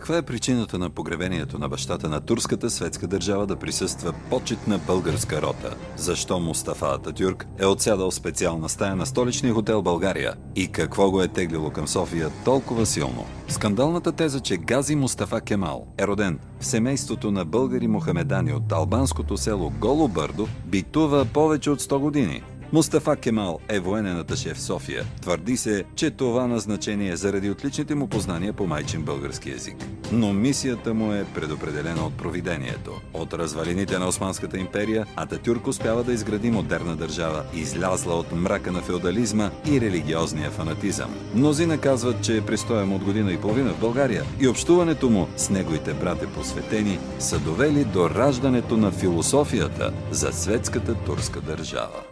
Каква е причината на погребението на бащата на турската светска държава да присъства почетна българска рота? Защо Мустафа Ататюрк е отсядал специална стая на столичния хотел България? И какво го е теглило към София толкова силно? Скандалната теза, че Гази Мустафа Кемал е роден в семейството на българи мухамедани от албанското село Голо Бърдо, битува повече от 100 години. Мустафа Кемал е военен аташе в София. Твърди се, че това назначение е заради отличните му познания по майчин български язик. Но мисията му е предопределена от провидението. От развалините на Османската империя, Ататюрк успява да изгради модерна държава, излязла от мрака на феодализма и религиозния фанатизъм. Мнозина казват, че престоя му от година и половина в България и общуването му с неговите брате посветени са довели до раждането на философията за светската турска държава.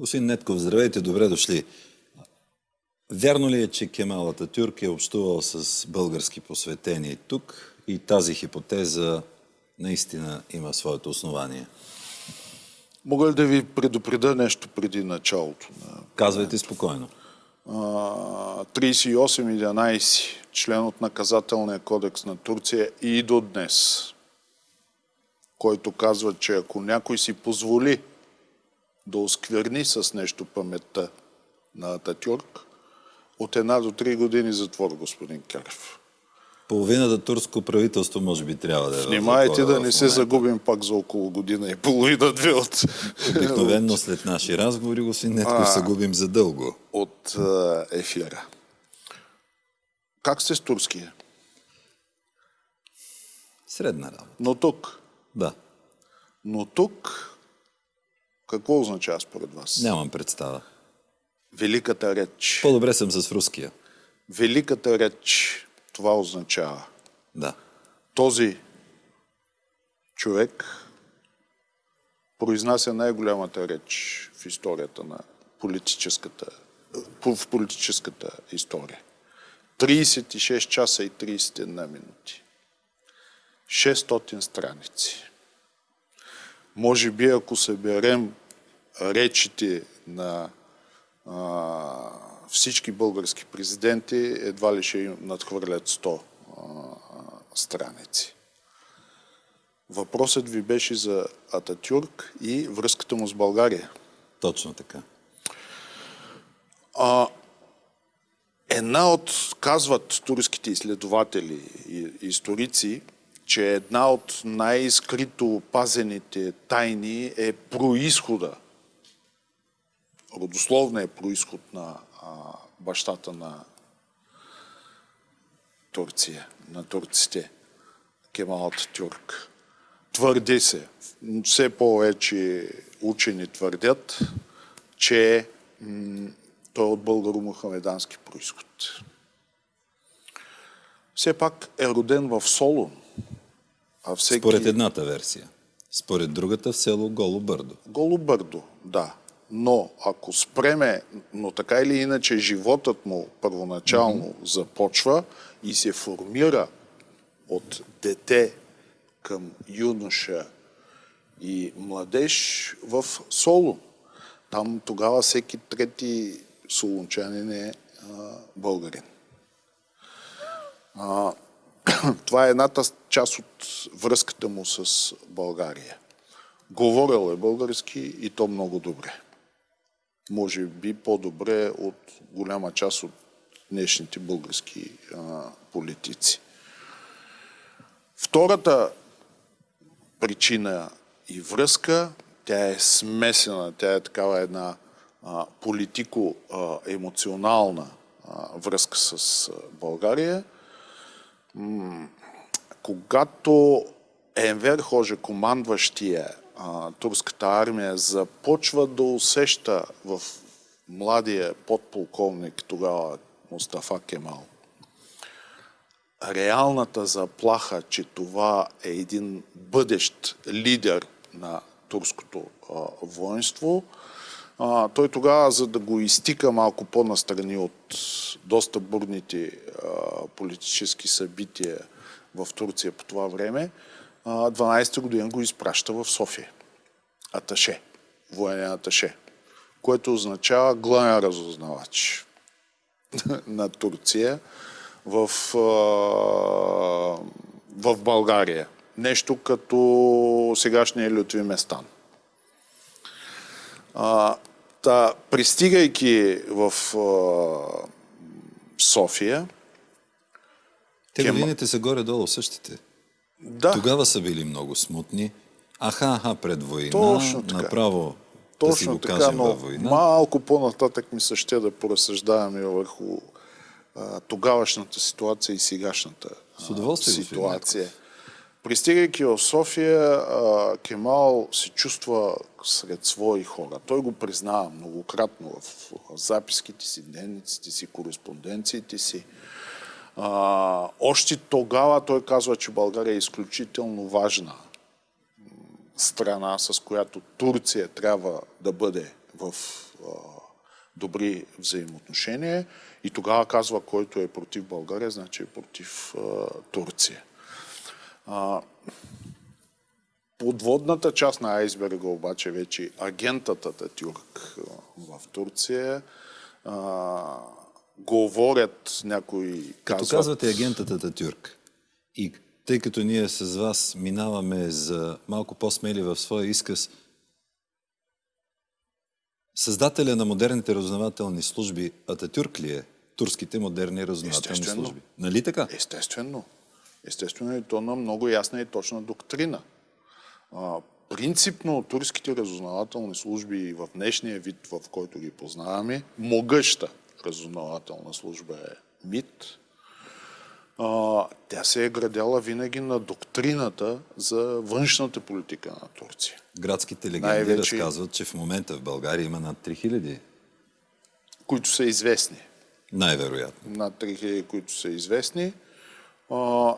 Господин Нетков, здравейте, добре дошли. Вярно ли е, че Кемал Ататюрк е общувал с български посветени тук и тази хипотеза наистина има своето основание? Мога ли да ви предупреда нещо преди началото? На... Казвайте спокойно. 38.11, член от наказателния кодекс на Турция и до днес, който казва, че ако някой си позволи да оскверни с нещо паметта на Ататюрк, от една до три години затвор, господин Карев. Половината турско правителство може би трябва да е Внимайте да не се загубим пак за около година и половина-две от... Обикновено след наши разговори, господин Нетков, се губим за дълго. От ефира. Как сте с турския? Средна работа. Но тук? Да. Но тук какво означава според вас? Нямам представа. Великата реч. По-добре съм с руския. Великата реч. Това означава. Да. Този човек произнася най-голямата реч в историята на политическата, в политическата история. 36 часа и 31 минути. 600 страници. Може би, ако съберем речите на а, всички български президенти, едва ли ще надхвърлят 100 а, страници. Въпросът ви беше за Ататюрк и връзката му с България. Точно така. А, една от, казват турските изследователи и историци, че една от най-скрито пазените тайни е происхода, родословният происход на а, бащата на Турция, на турците, Кемал Тюрк. Твърди се, все повече учени твърдят, че той е от българо-мухамедански происход. Все пак е роден в Солун, а всеки... Според едната версия. Според другата в село Голо Бърдо. Голо Бърдо, да. Но ако спреме, но така или иначе животът му първоначално mm-hmm. започва и се формира от дете към юноша и младеж в Соло. Там тогава всеки трети солунчанин е а, българин. А, това е едната част от връзката му с България. Говорил е български и то много добре. Може би по-добре от голяма част от днешните български а, политици. Втората причина и връзка, тя е смесена, тя е такава една политико-емоционална връзка с България – когато Енвер Хоже, командващия а, турската армия, започва да усеща в младия подполковник тогава Мустафа Кемал реалната заплаха, че това е един бъдещ лидер на турското а, воинство, а, той тогава, за да го изтика малко по-настрани от доста бурните а, политически събития в Турция по това време, 12-та година го изпраща в София. Аташе, военен аташе, което означава главен разузнавач. на Турция в, в България. Нещо като сегашния Лютви Местан. А, та, пристигайки в а, София... Те кем... годините са горе-долу същите. Да. Тогава са били много смутни. Аха, аха, пред война. Точно така. Направо Точно да си го така, но война. малко по-нататък ми се ще да поразсъждаваме върху а, тогавашната ситуация и сегашната а, ситуация. Пристигайки в София, Кемал се чувства сред свои хора. Той го признава многократно в записките си, дневниците си, кореспонденциите си. още тогава той казва, че България е изключително важна страна, с която Турция трябва да бъде в добри взаимоотношения. И тогава казва, който е против България, значи е против Турция. Подводната част на айсберга обаче вече агентът Ататюрк в Турция а, говорят някои казват... Като казвате агентът Ататюрк и тъй като ние с вас минаваме за малко по-смели в своя изказ, създателя на модерните разузнавателни служби Ататюрк ли е? Турските модерни разузнавателни служби. Нали така? Естествено. Естествено и то на много ясна и точна доктрина. А, принципно турските разузнавателни служби в днешния вид, в който ги познаваме, могъща разузнавателна служба е МИД, а, тя се е градяла винаги на доктрината за външната политика на Турция. Градските легенди Най-вече... разказват, че в момента в България има над 3000. Които са известни. Най-вероятно. Над 3000, които са известни.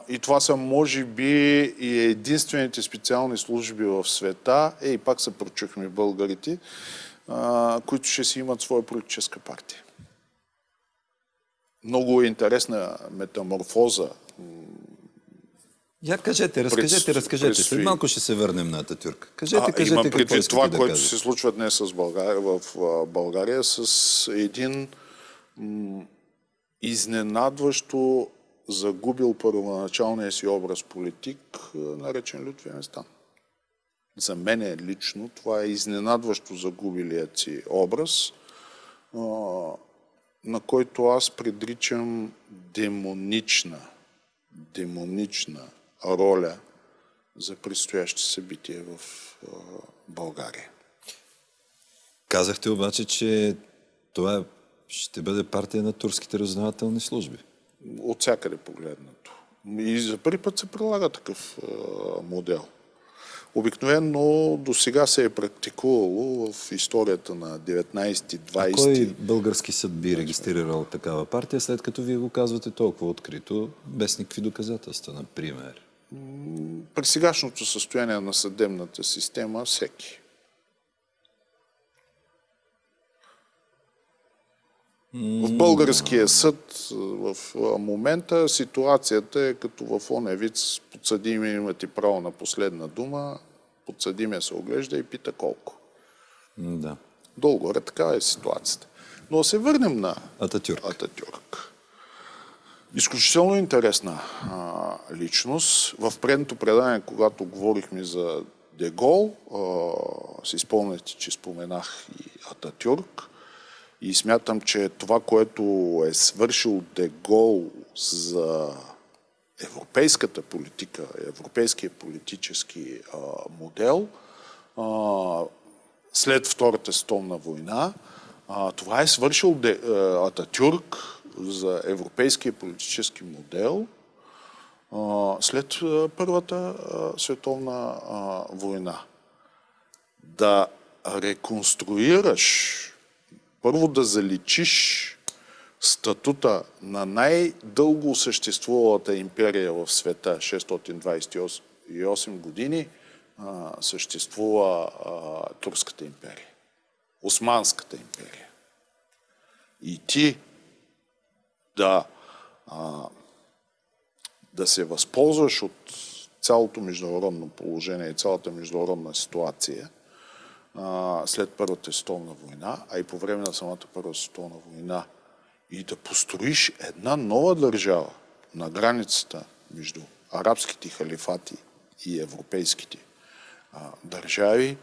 И това са, може би, и единствените специални служби в света, е, и пак се прочухме българите, които ще си имат своя политическа партия. Много интересна метаморфоза. Я кажете, разкажете, пред, разкажете. Предстои... След малко ще се върнем на Ататюрк. Кажете, а, кажете имам предвид това, да което се случва днес с България, в България, с един изненадващо загубил първоначалния си образ политик, наречен Лютви Местан. За мен лично това е изненадващо загубилият си образ, на който аз предричам демонична, демонична роля за предстоящи събития в България. Казахте обаче, че това ще бъде партия на турските разузнавателни служби от всякъде погледнато. И за първи път се прилага такъв модел. Обикновено до сега се е практикувало в историята на 19-20. Кой български съд би регистрирал такава партия, след като вие го казвате толкова открито, без никакви доказателства, например? При сегашното състояние на съдебната система всеки. В българския съд в момента ситуацията е като в оне вид подсъдими имате право на последна дума, подсъдимия се оглежда и пита колко. Да. Долгоре така е ситуацията. Но се върнем на Ататюрк. Ататюрк. Изключително интересна а, личност. В предното предание, когато говорихме за Дегол, а, си спомняте, че споменах и Ататюрк. И смятам, че това, което е свършил Дегол за европейската политика, европейския политически а, модел, а, след Втората столна война, а, това е свършил Де, а, Ататюрк за европейския политически модел а, след а, Първата а, световна а, война. Да реконструираш първо да заличиш статута на най-дълго съществувалата империя в света, 628 години, съществува Турската империя. Османската империя. И ти да, да се възползваш от цялото международно положение и цялата международна ситуация – след Първата световна война, а и по време на самата Първа световна война и да построиш една нова държава на границата между арабските халифати и европейските а, държави.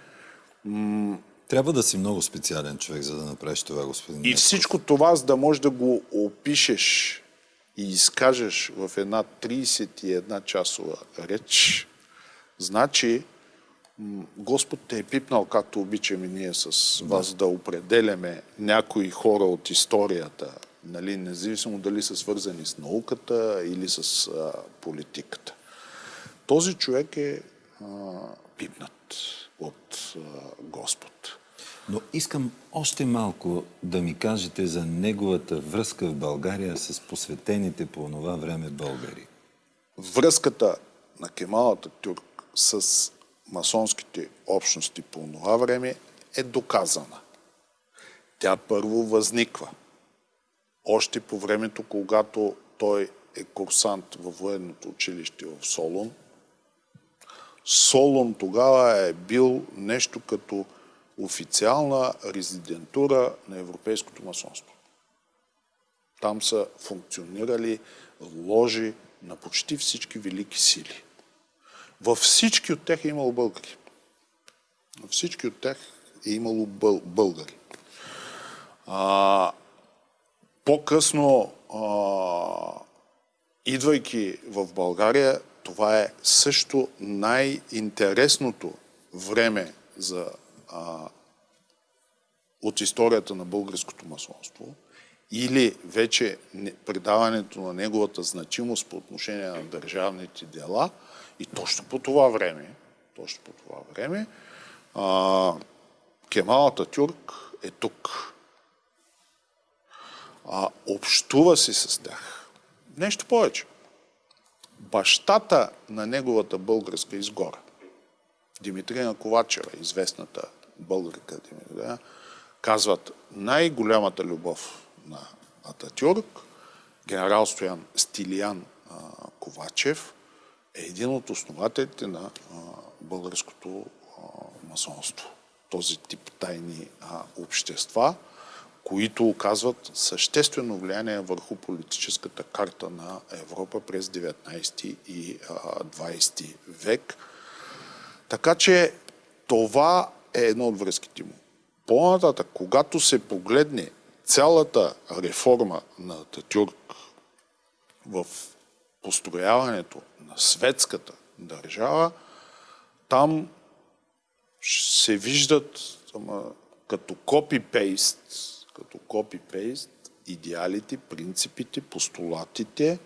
Трябва да си много специален човек, за да направиш това, господин. И всичко това, за да можеш да го опишеш и изкажеш в една 31 часова реч, значи Господ те е пипнал, както обичаме ние с вас да определяме някои хора от историята, нали, независимо дали са свързани с науката или с а, политиката. Този човек е а, пипнат от а, Господ. Но искам още малко да ми кажете за неговата връзка в България с посветените по това време българи. Връзката на Кемалата Тюрк с масонските общности по това време е доказана. Тя първо възниква. Още по времето, когато той е курсант във военното училище в Солун. Солун тогава е бил нещо като официална резидентура на европейското масонство. Там са функционирали ложи на почти всички велики сили. Във всички от тях е имало българи. Във всички от тях е имало бъл, българи. А, по-късно, а, идвайки в България, това е също най-интересното време за, а, от историята на българското масонство или вече предаването на неговата значимост по отношение на държавните дела – и точно по това време, точно по това време, а, Кемал Ататюрк е тук. А, общува си с тях. Нещо повече. Бащата на неговата българска изгора, Димитрина Ковачева, известната българка Димитрина, казват най-голямата любов на Ататюрк, генерал Стоян Стилиян Ковачев, е един от основателите на българското масонство. Този тип тайни общества, които оказват съществено влияние върху политическата карта на Европа през 19 и 20 век. Така че това е едно от връзките му. По-нататък, когато се погледне цялата реформа на Татюрк в построяването на светската държава, там се виждат ама, като копипейст, като копипейст идеалите, принципите, постулатите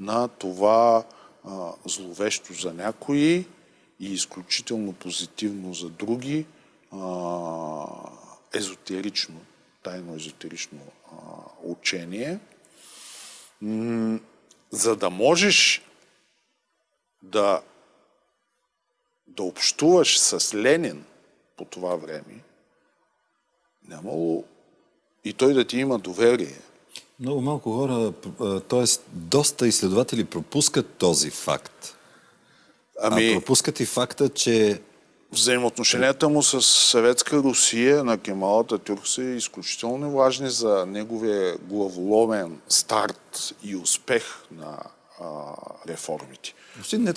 на това а, зловещо за някои и изключително позитивно за други а, езотерично, тайно езотерично а, учение за да можеш да, да общуваш с Ленин по това време, нямало и той да ти има доверие. Много малко хора, т.е. доста изследователи пропускат този факт. Ами... А пропускат и факта, че Взаимоотношенията му с Съветска Русия на Кемалата Тюрк са изключително важни за неговия главоломен старт и успех на а, реформите.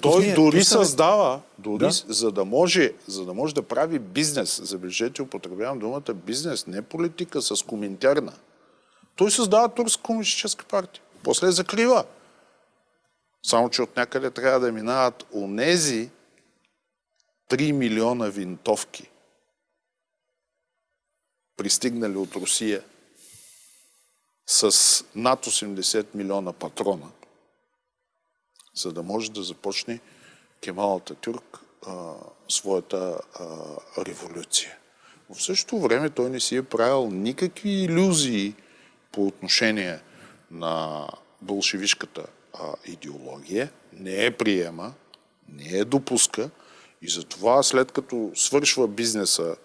Той ние, дори създава, дори да? за, да може, за да може да прави бизнес, забележете, употребявам думата бизнес, не политика с коментарна. Той създава Турска комунистическа партия. После закрива. Само, че от някъде трябва да минават онези, 3 милиона винтовки, пристигнали от Русия с над 80 милиона патрона, за да може да започне Кемал Ататюрк а, своята а, революция. В същото време той не си е правил никакви иллюзии по отношение на болшевишката а, идеология, не е приема, не е допуска, и затова след като свършва бизнеса,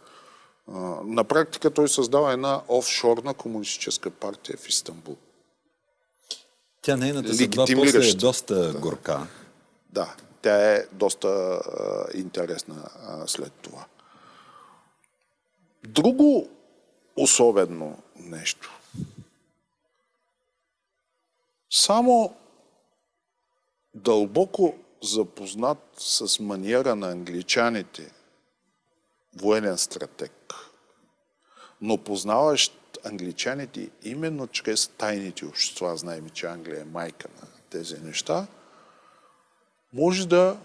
на практика той създава една офшорна комунистическа партия в Истанбул. Тя нейната съдба после е доста да. горка. Да, тя е доста а, интересна а, след това. Друго особено нещо. Само дълбоко запознат с маниера на англичаните, военен стратег, но познаващ англичаните именно чрез тайните общества, знаем, че Англия е майка на тези неща, може да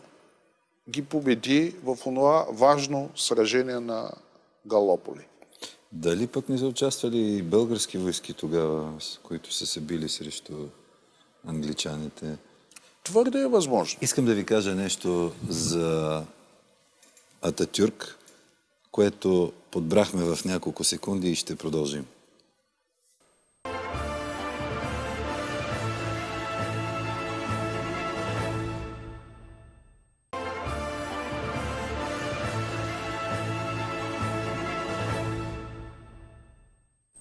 ги победи в това важно сражение на Галополи. Дали пък не са участвали и български войски тогава, които са се били срещу англичаните? Твърде е възможно. Искам да ви кажа нещо за Ататюрк, което подбрахме в няколко секунди и ще продължим.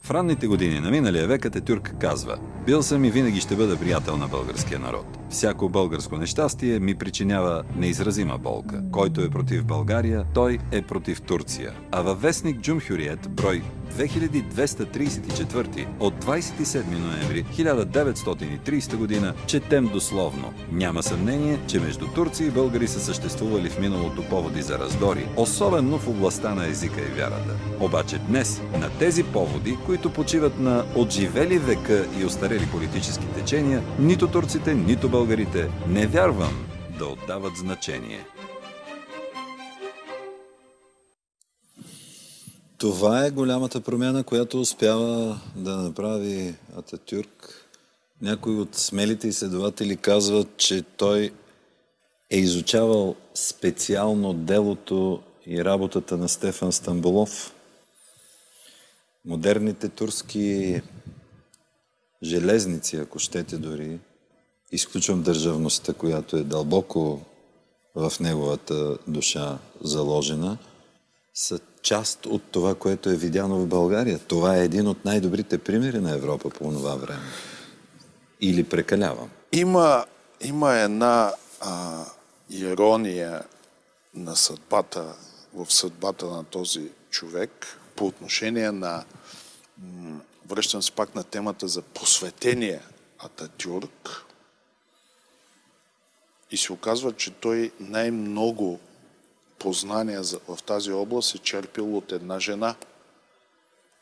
В ранните години на миналия век Ататюрк казва Бил съм и винаги ще бъда приятел на българския народ. Всяко българско нещастие ми причинява неизразима болка. Който е против България, той е против Турция. А във вестник Джумхюриет, брой 2234 от 27 ноември 1930 година четем дословно. Няма съмнение, че между турци и българи са съществували в миналото поводи за раздори, особено в областта на езика и вярата. Обаче днес на тези поводи, които почиват на отживели века и остарели политически течения, нито турците, нито българите не вярвам да отдават значение. Това е голямата промяна, която успява да направи Ататюрк. Някои от смелите изследователи казват, че той е изучавал специално делото и работата на Стефан Стамбулов. Модерните турски железници, ако щете дори, изключвам държавността, която е дълбоко в неговата душа заложена, са част от това, което е видяно в България. Това е един от най-добрите примери на Европа по това време. Или прекалявам? Има, има една а, ирония на съдбата, в съдбата на този човек по отношение на, връщам се пак на темата за посветение Ататюрк и се оказва, че той най-много познания в тази област е черпил от една жена.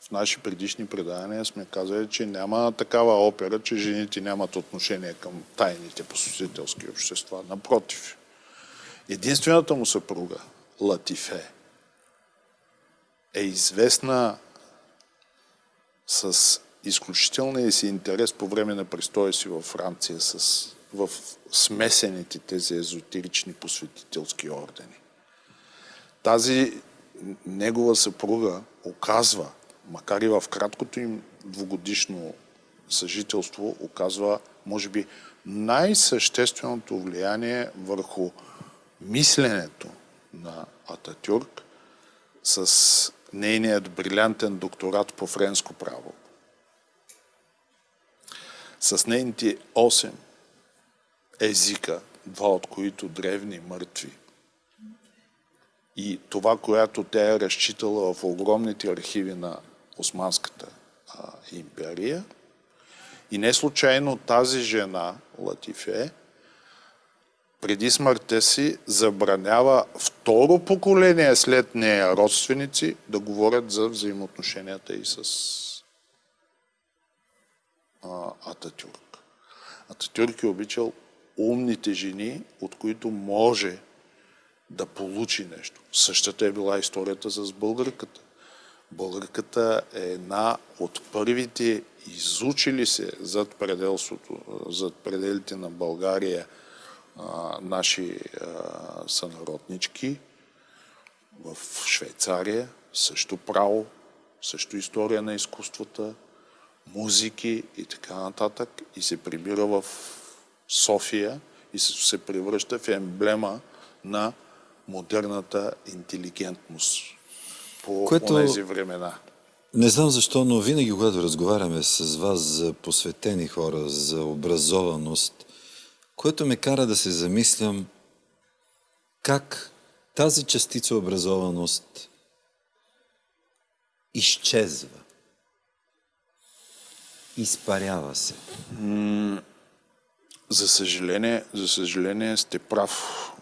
В наши предишни предания сме казали, че няма такава опера, че жените нямат отношение към тайните посетителски общества. Напротив. Единствената му съпруга, Латифе, е известна с изключителния си интерес по време на престоя си във Франция с, в смесените тези езотерични посветителски ордени тази негова съпруга оказва, макар и в краткото им двугодишно съжителство, оказва, може би, най-същественото влияние върху мисленето на Ататюрк с нейният брилянтен докторат по френско право. С нейните 8 езика, два от които древни, мъртви, и това, което тя е разчитала в огромните архиви на Османската а, империя. И не случайно тази жена, Латифе, преди смъртта си забранява второ поколение след нея родственици да говорят за взаимоотношенията и с а, Ататюрк. Ататюрк е обичал умните жени, от които може да получи нещо. Същата е била историята с българката. Българката е една от първите изучили се зад пределството, зад пределите на България а, наши а, сънароднички в Швейцария, също право, също история на изкуствата, музики и така нататък и се прибира в София и се превръща в емблема на модерната интелигентност по Което... тези времена. Не знам защо, но винаги, когато разговаряме с вас за посветени хора, за образованост, което ме кара да се замислям как тази частица образованост изчезва, изпарява се. За съжаление, за съжаление сте прав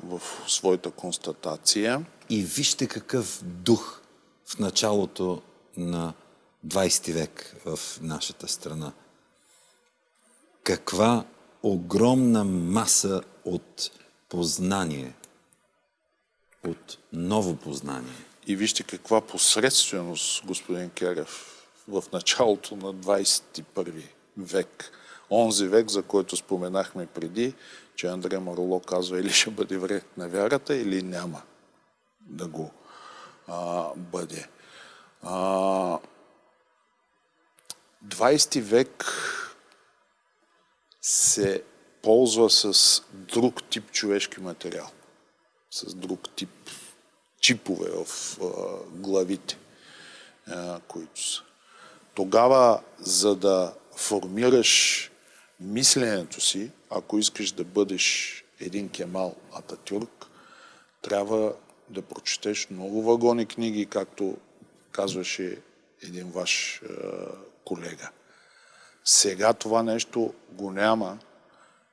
в своята констатация. И вижте какъв дух в началото на 20 век в нашата страна. Каква огромна маса от познание, от ново познание. И вижте каква посредственост, господин Керев, в началото на 21 век. Онзи век, за който споменахме преди, че Андре Мароло казва или ще бъде вред на вярата, или няма да го а, бъде. А, 20 век се ползва с друг тип човешки материал, с друг тип чипове в а, главите, а, които са. Тогава, за да формираш мисленето си, ако искаш да бъдеш един Кемал Ататюрк, трябва да прочетеш много вагони книги, както казваше един ваш е, колега. Сега това нещо го няма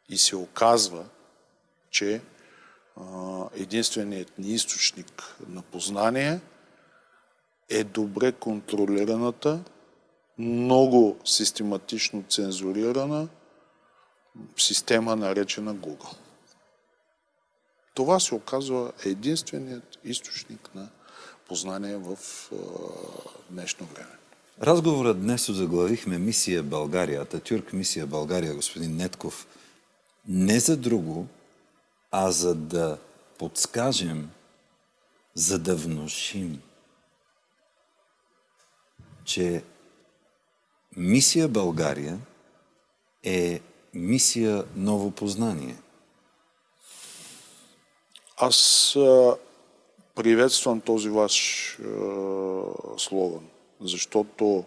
и се оказва, че е, единственият ни източник на познание е добре контролираната, много систематично цензурирана система, наречена Google. Това се оказва единственият източник на познание в днешно време. Разговорът днес заглавихме Мисия България, Ататюрк Мисия България, господин Нетков, не за друго, а за да подскажем, за да внушим, че Мисия България е мисия ново познание. Аз приветствам този ваш е, слоган, защото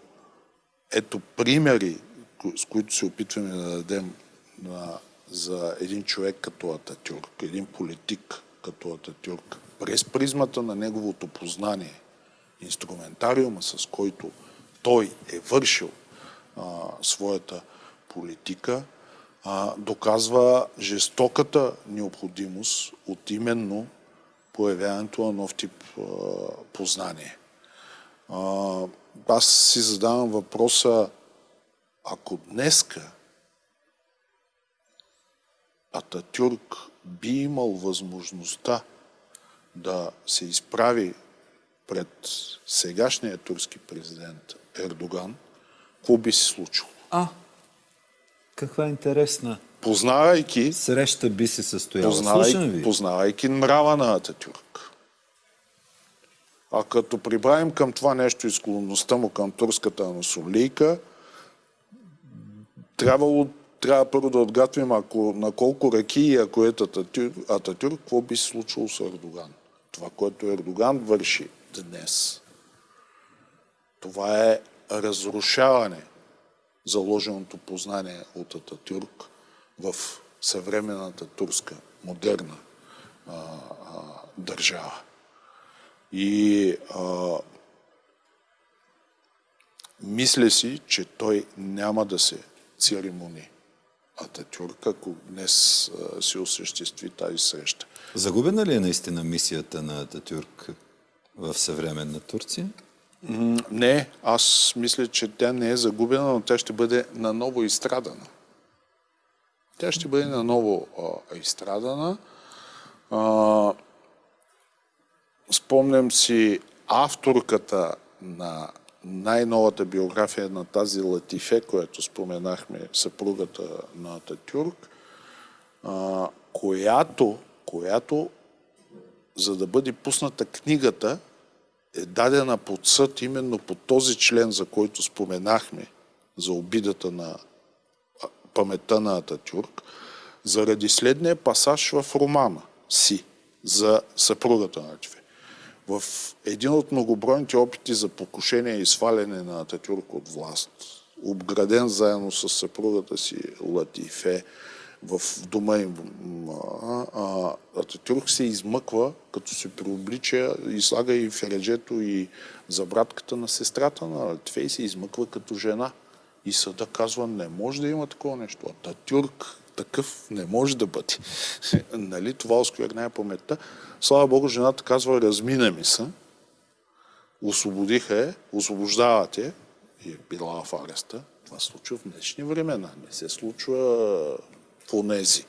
ето примери, с които се опитваме да дадем на, за един човек като Ататюрк, един политик като Ататюрк, през призмата на неговото познание, инструментариума, с който той е вършил а, своята политика, а, доказва жестоката необходимост от именно появяването на нов тип а, познание. А, аз си задавам въпроса, ако днеска Ататюрк би имал възможността да се изправи пред сегашния турски президент Ердоган, какво би се случило? А, каква интересна Познавайки, среща би се състояла. Слушам познавайки, нрава на Ататюрк. А като прибавим към това нещо и склонността му към турската аносолийка, трябвало, трябва първо да отгатвим ако, на колко реки и ако е Ататюрк, Ататюрк, какво би се случило с Ердоган. Това, което Ердоган върши днес, това е разрушаване заложеното познание от Ататюрк в съвременната турска, модерна а, а, държава. И а, мисля си, че той няма да се церемони Ататюрк, ако днес а, се осъществи тази среща. Загубена ли е наистина мисията на Ататюрк в съвременна Турция? Не, аз мисля, че тя не е загубена, но тя ще бъде наново изстрадана. Тя ще бъде наново а, изстрадана. А, спомням си авторката на най-новата биография на тази Латифе, която споменахме, съпругата на Ататюрк, а, която, която, за да бъде пусната книгата, е дадена под съд именно по този член, за който споменахме, за обидата на паметта на Ататюрк, заради следния пасаж в романа си за съпругата на Атифе. В един от многобройните опити за покушение и сваляне на Ататюрк от власт, обграден заедно с съпругата си Латифе, в дома им. А, Ататюрк се измъква, като се преоблича и слага и фереджето и забратката на сестрата на Латифе и се измъква като жена. И съда казва, не може да има такова нещо. Ататюрк такъв не може да бъде. нали? Това осквернява паметта. Слава Богу, жената казва, размина ми се, освободиха е, освобождават е и е била в ареста. Това се случва в днешни времена, не се случва в онези.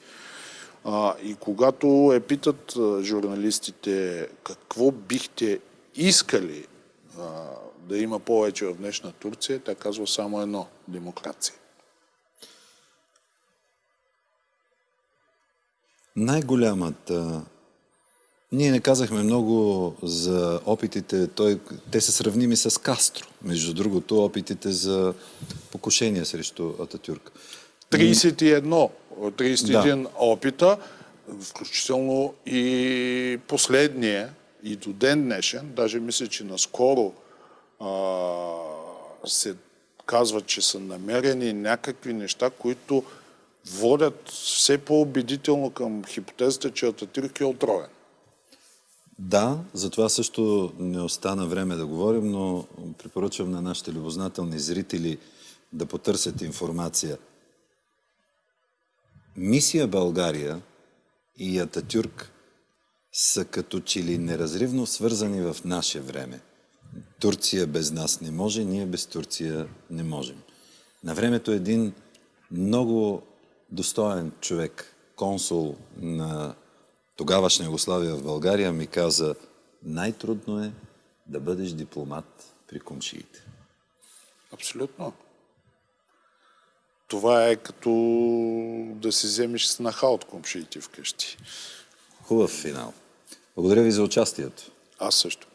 А, и когато е питат журналистите какво бихте искали а, да има повече в днешна Турция, тя казва само едно – демокрация. Най-голямата ние не казахме много за опитите, той, те са сравними с Кастро, между другото, опитите за покушение срещу Ататюрк. 31, 31 да. опита, включително и последния, и до ден днешен, даже мисля, че наскоро а, се казва, че са намерени някакви неща, които водят все по-убедително към хипотезата, че Ататюрк е отровен. Да, за това също не остана време да говорим, но препоръчвам на нашите любознателни зрители да потърсят информация. Мисия България и Ататюрк са като че ли неразривно свързани в наше време. Турция без нас не може, ние без Турция не можем. На времето един много достоен човек, консул на тогавашна Югославия в България, ми каза, най-трудно е да бъдеш дипломат при комшиите. Абсолютно това е като да си вземеш снаха от комшиите вкъщи. Хубав финал. Благодаря ви за участието. Аз също.